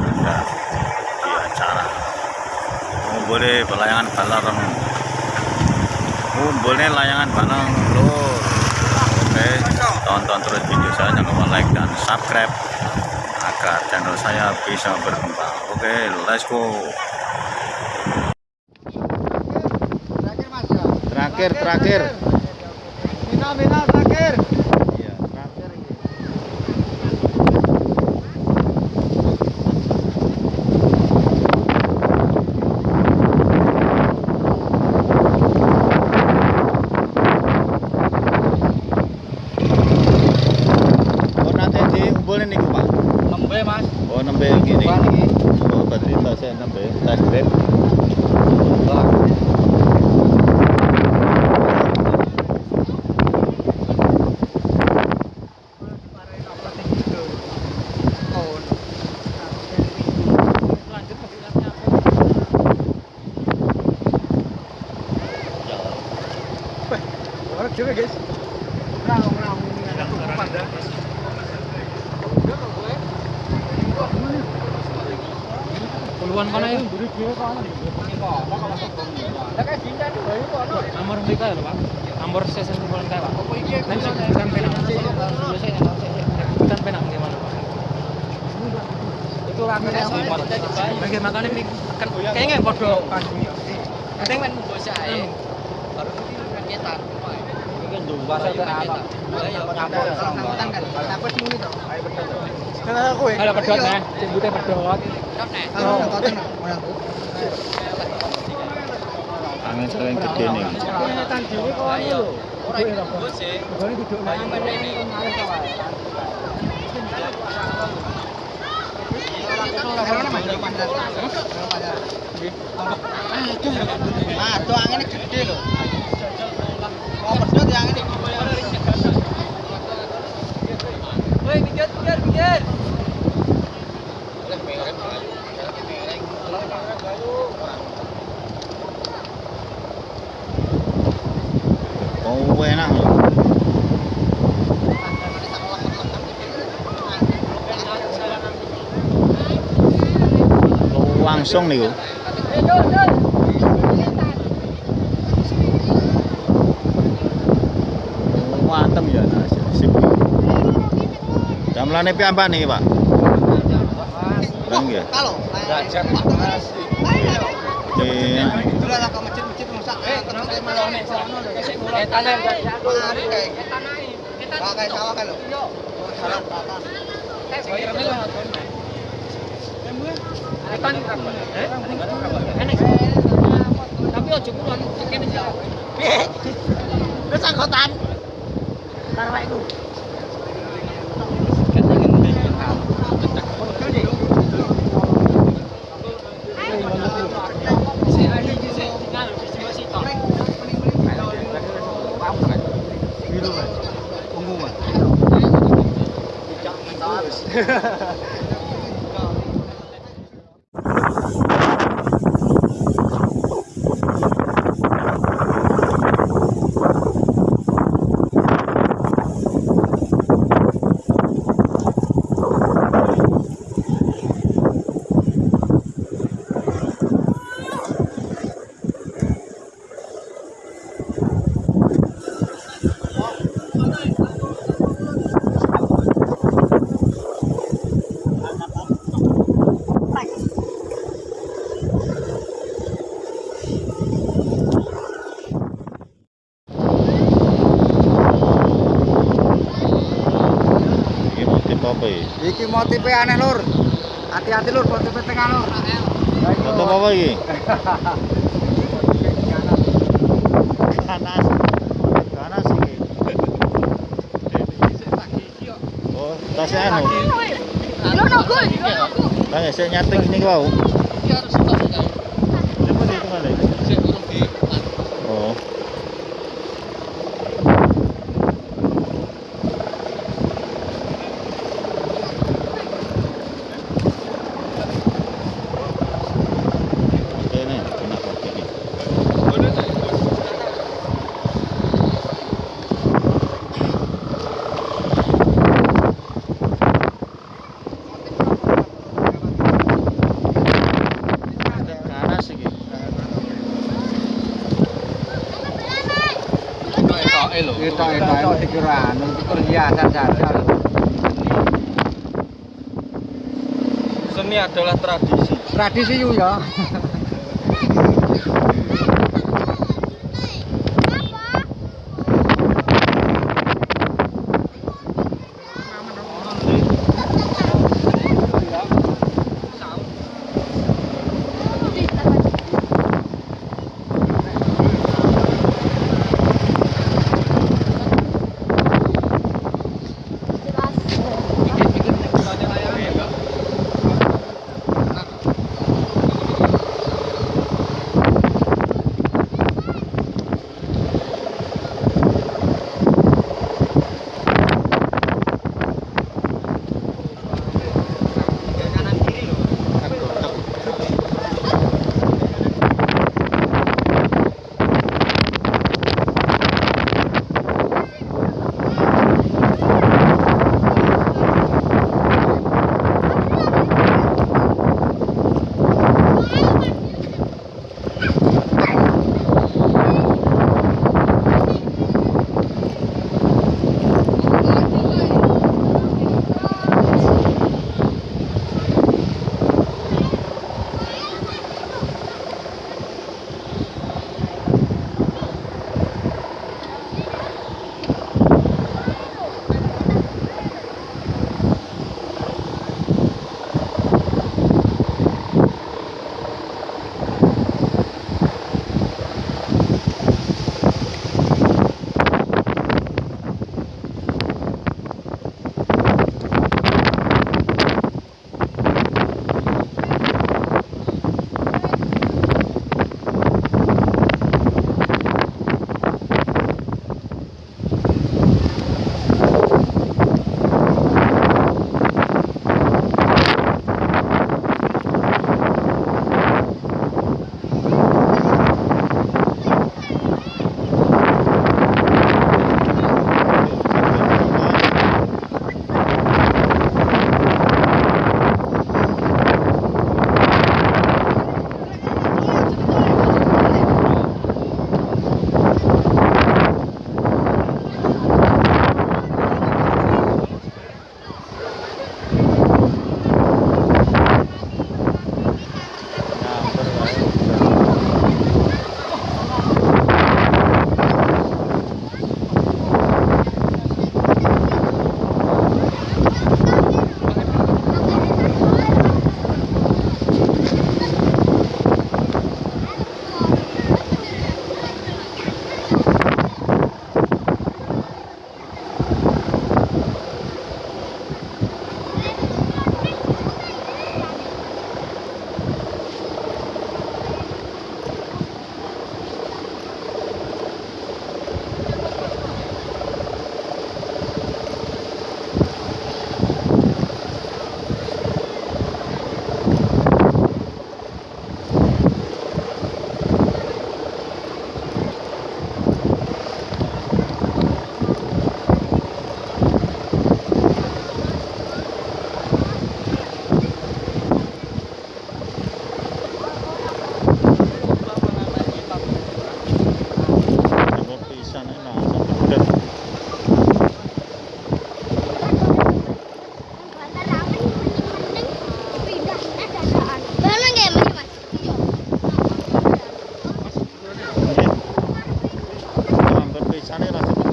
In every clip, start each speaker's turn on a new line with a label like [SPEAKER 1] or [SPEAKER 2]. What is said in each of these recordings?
[SPEAKER 1] ada di acara. Ngumpulnya pelayangan balarang ngumpulnya layangan balarang loh. oke tonton terus video saya jangan lupa like dan subscribe agar channel saya bisa berkembang. Oke let's go. Terakhir terakhir
[SPEAKER 2] terakhir.
[SPEAKER 1] Final terakhir. Dikumpulin nih Pak.
[SPEAKER 2] Nembe Mas.
[SPEAKER 1] Oh nembe gini.
[SPEAKER 2] Bukan iki.
[SPEAKER 1] Oh berarti tasnya nembe, tas grab.
[SPEAKER 2] Orang juga guys.
[SPEAKER 3] Puluhan ka na yun. Nomor di kayo, Pak. Nomor season puluhan kayo, Pak. Nanti bukan penang. Bukan penang di mana, Pak?
[SPEAKER 2] Itu ramen yang
[SPEAKER 3] makanya ini kan kayaknya bodoh. Penting men
[SPEAKER 4] bocah. Baru iki kan nyetan.
[SPEAKER 2] bahasa apa? Campur sambutan kan. Aku wis muni to. Ayo pedot. Kenapa aku ya?
[SPEAKER 3] Ada pedot
[SPEAKER 4] nih,
[SPEAKER 2] eh. cembutnya pedot.
[SPEAKER 1] Angin sering gede nih.
[SPEAKER 2] Aduh, anginnya gede loh. Kalau pedot yang ini.
[SPEAKER 1] Oh, buena. Langsung song ni Mateng ya sip. Jamlane piambak niki, Pak.
[SPEAKER 2] Kalau.
[SPEAKER 4] Gajah.
[SPEAKER 1] Oke.
[SPEAKER 3] Tapi ojo kurang, kene ya.
[SPEAKER 2] Wis anggotan. Karwaiku. Punggungan.
[SPEAKER 1] Punggungan. Motif apa ya?
[SPEAKER 2] Iki motife aneh lur. Hati-hati lur motife tengah lur.
[SPEAKER 1] Motif apa iki? Ganas. Ganas iki. Oh, tasnya anu. Tanya saya nyating ini kau. Coba di kembali. Oh. tok lho. Iki tok tok iki
[SPEAKER 2] ora anu kegiatan jajan.
[SPEAKER 3] Seni adalah tradisi.
[SPEAKER 2] Tradisi yo ya.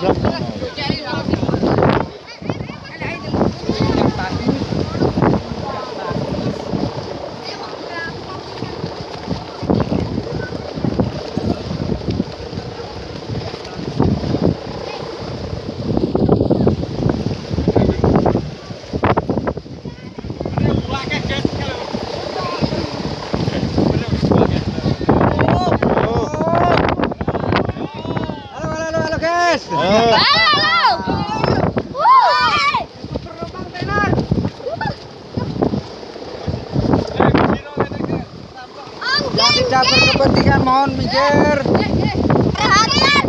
[SPEAKER 2] Gracias. Mohon minggir.
[SPEAKER 5] Perhatian